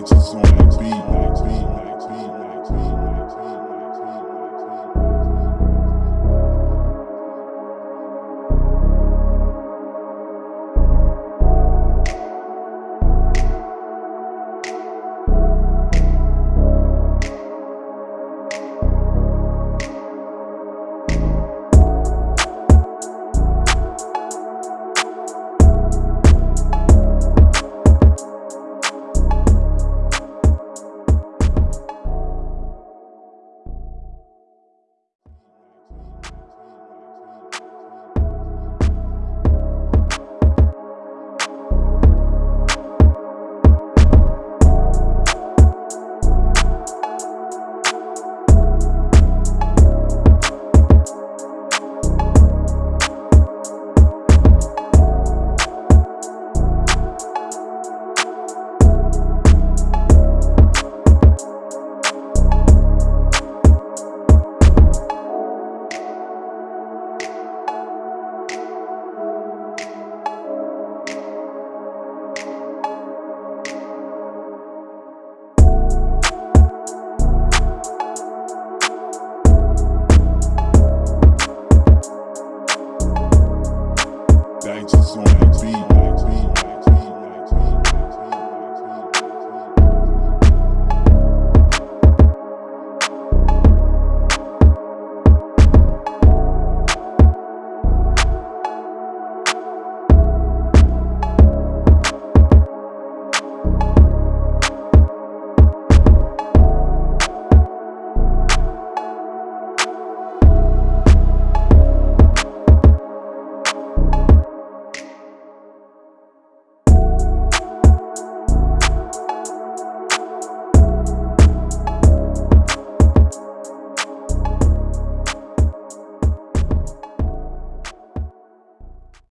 gangsters on the beat. It's on the beat.